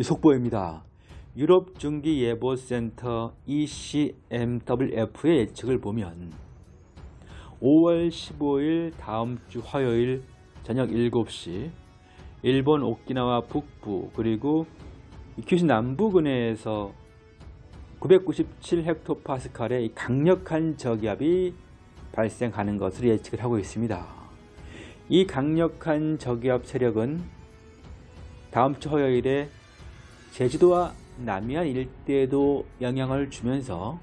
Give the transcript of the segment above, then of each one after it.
속보입니다. 유럽 중기예보센터 ECMWF의 예측을 보면 5월 15일 다음 주 화요일 저녁 7시 일본 오키나와 북부 그리고 규슈 남부근해에서 997헥토파스칼의 강력한 저기압이 발생하는 것을 예측을 하고 있습니다. 이 강력한 저기압 세력은 다음 주 화요일에 제주도와 남해안 일대에도 영향을 주면서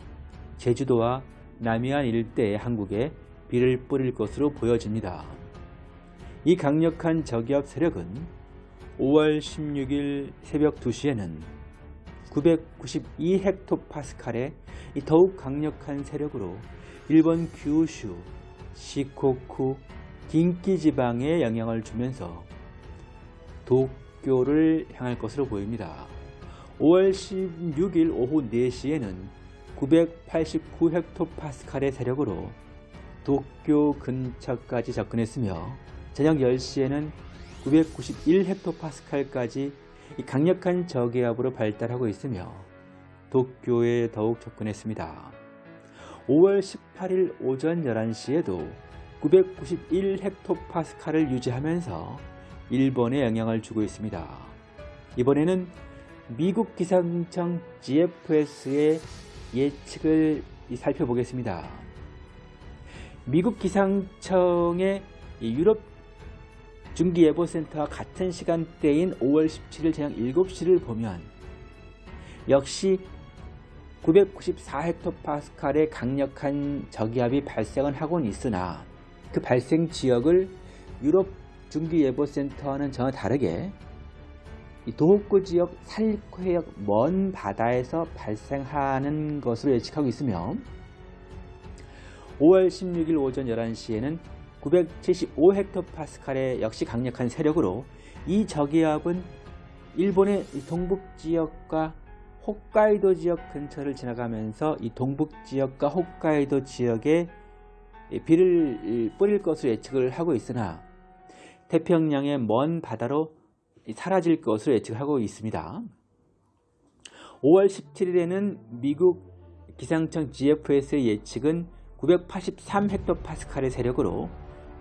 제주도와 남해안 일대의 한국에 비를 뿌릴 것으로 보여집니다. 이 강력한 저기압 세력은 5월 16일 새벽 2시에는 992헥토파스칼의 더욱 강력한 세력으로 일본 규슈, 시코쿠, 긴키 지방에 영향을 주면서 도쿄를 향할 것으로 보입니다. 5월 16일 오후 4시에는 989헥토파스칼의 세력으로 도쿄 근처까지 접근했으며 저녁 10시에는 991헥토파스칼까지 강력한 저기압으로 발달하고 있으며 도쿄에 더욱 접근했습니다. 5월 18일 오전 11시에도 991헥토파스칼을 유지하면서 일본에 영향을 주고 있습니다. 이번에는 미국 기상청 GFS의 예측을 살펴보겠습니다. 미국 기상청의 유럽 중기예보센터와 같은 시간대인 5월 17일 저녁 7시를 보면 역시 994헥토파스칼의 강력한 저기압이 발생을 하곤 있으나 그 발생 지역을 유럽 중기예보센터와는 전혀 다르게 도호쿠 지역 살리코 해역 먼 바다에서 발생하는 것으로 예측하고 있으며 5월 16일 오전 11시에는 975헥토파스칼의 역시 강력한 세력으로 이 저기압은 일본의 동북 지역과 홋카이도 지역 근처를 지나가면서 이 동북 지역과 홋카이도 지역에 비를 뿌릴 것으로 예측을 하고 있으나 태평양의 먼 바다로 사라질 것으로 예측하고 있습니다. 5월 17일에는 미국 기상청 GFS의 예측은 983헥토파스칼의 세력으로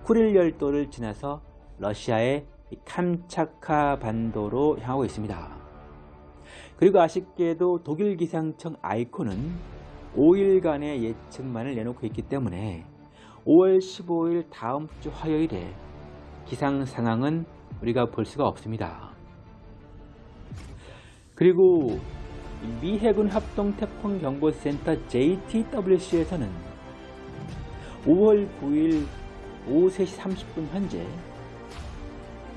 쿠릴 열도를 지나서 러시아의 캄차카 반도로 향하고 있습니다. 그리고 아쉽게도 독일 기상청 아이콘은 5일간의 예측만을 내놓고 있기 때문에 5월 15일 다음 주 화요일에 기상 상황은 우리가 볼 수가 없습니다. 그리고 미 해군 합동 태풍 경보센터 JTWC에서는 5월 9일 오후 3시 30분 현재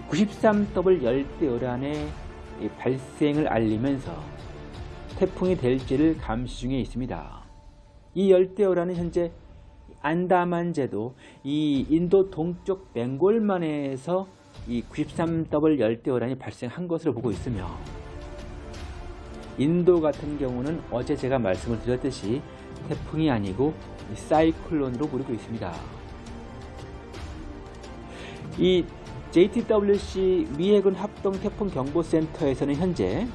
93W 열대어란의 발생을 알리면서 태풍이 될지를 감시 중에 있습니다. 이 열대어란은 현재 안다만 제도 이 인도 동쪽 벵골만에서 이 93W 열대어란이 발생한 것으로 보고 있으며 인도 같은 경우는 어제 제가 말씀을 드렸듯이 태풍이 아니고 사이클론으로 부르고 있습니다. 이 JTWC 미해군 합동 태풍 경보센터에서는 현재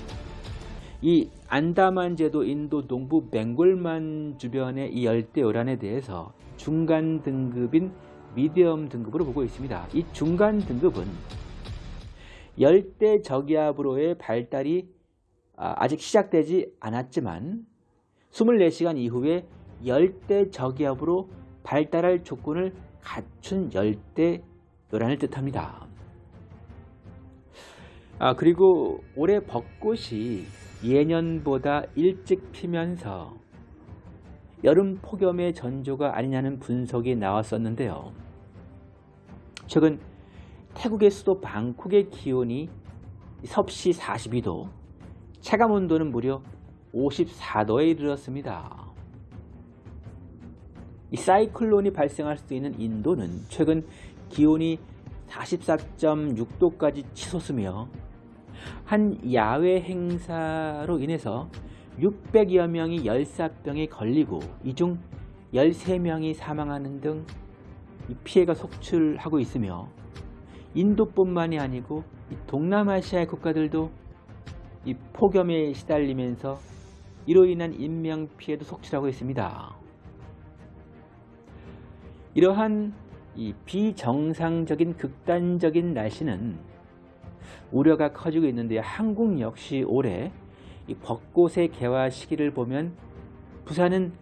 이 안다만 제도 인도 동부 벵골만 주변의 이 열대어란에 대해서 중간 등급인 미디엄 등급으로 보고 있습니다. 이 중간 등급은 열대 저기압으로의 발달이 아, 아직 시작되지 않았지만 24시간 이후에 열대 저기압으로 발달할 조건을 갖춘 열대 요란을 뜻합니다. 아 그리고 올해 벚꽃이 예년보다 일찍 피면서 여름 폭염의 전조가 아니냐는 분석이 나왔었는데요. 최근 태국의 수도 방콕의 기온이 섭씨 42도, 체감 온도는 무려 54도에 이르렀습니다. 이 사이클론이 발생할 수 있는 인도는 최근 기온이 44.6도까지 치솟으며 한 야외 행사로 인해서 600여 명이 열사병에 걸리고 이 중 13명이 사망하는 등 피해가 속출하고 있으며 인도뿐만이 아니고 동남아시아의 국가들도 이 폭염에 시달리면서 이로 인한 인명피해도 속출하고 있습니다. 이러한 이 비정상적인 극단적인 날씨는 우려가 커지고 있는데요. 한국 역시 올해 이 벚꽃의 개화 시기를 보면 부산은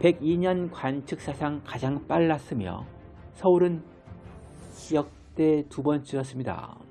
102년 관측 사상 가장 빨랐으며 서울은 역대 두 번째였습니다.